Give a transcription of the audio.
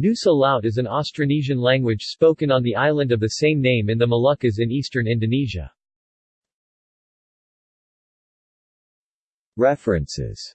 Nusa Laut is an Austronesian language spoken on the island of the same name in the Moluccas in eastern Indonesia. References